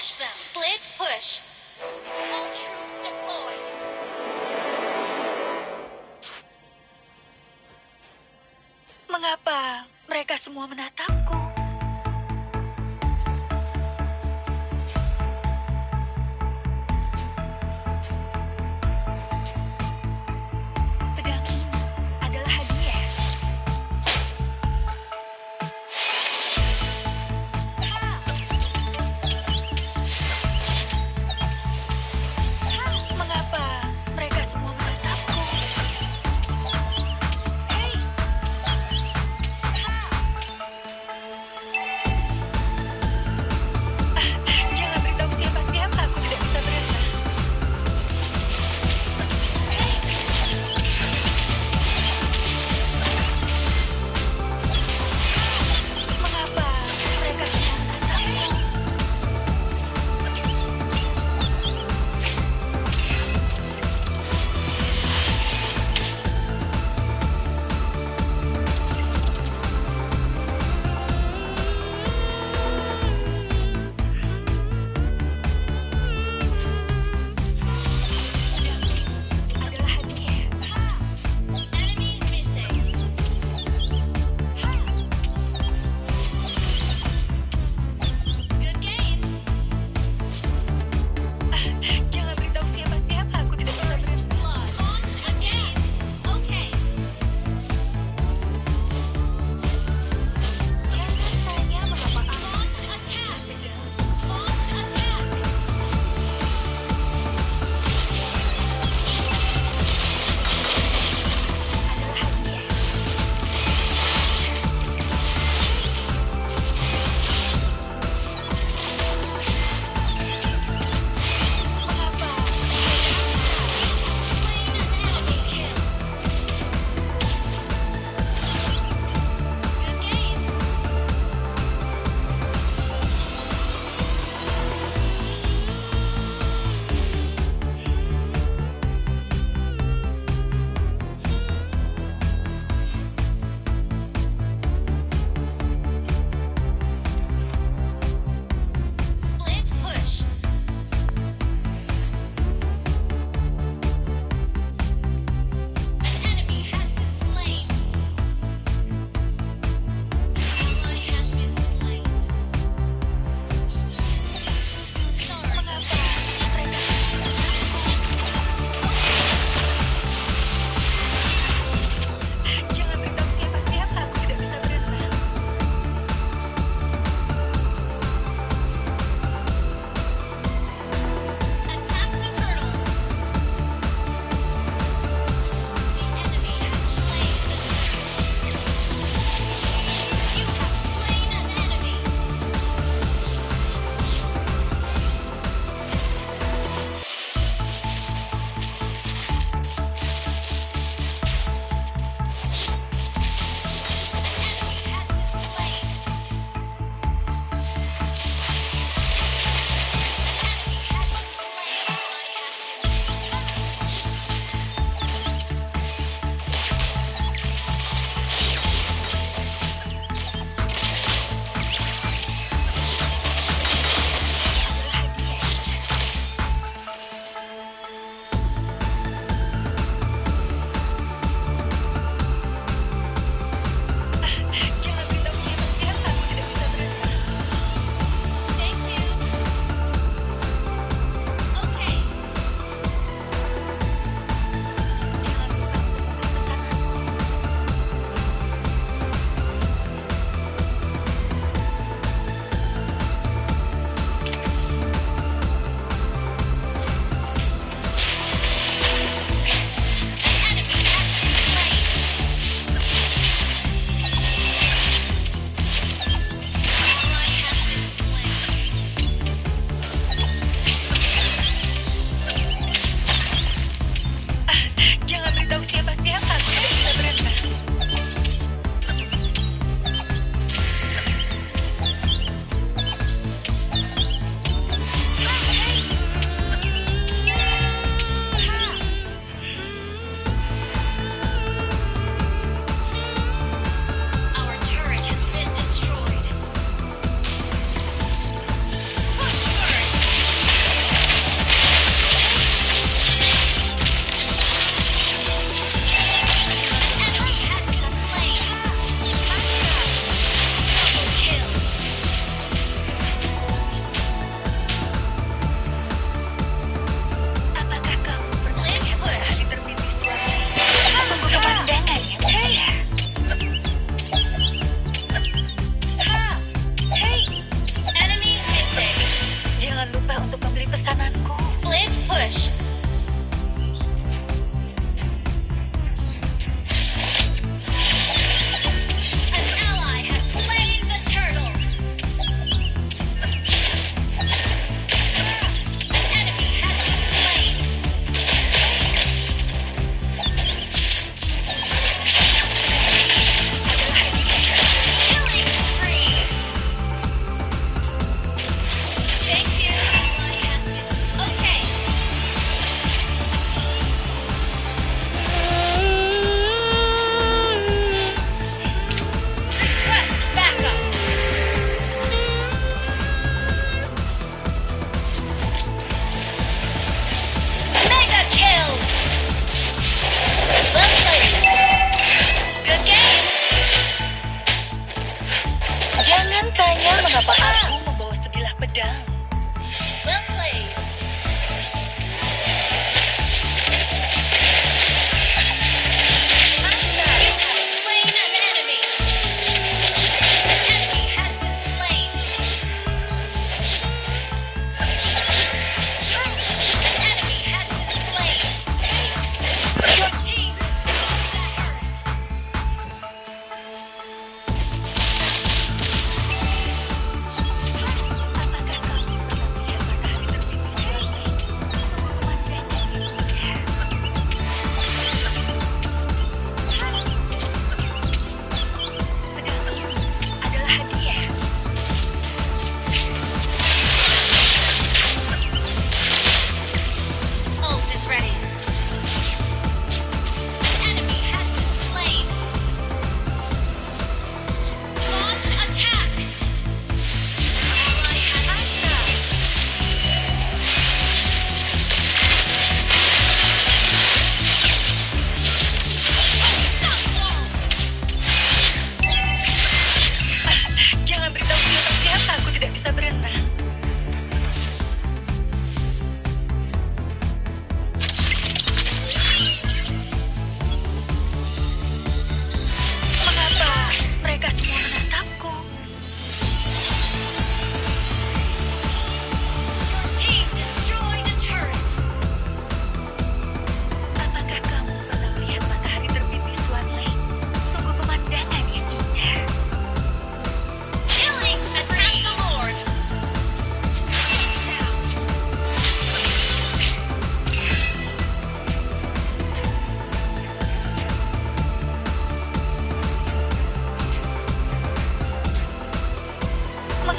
Smash them! Split push!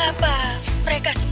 apa mereka semua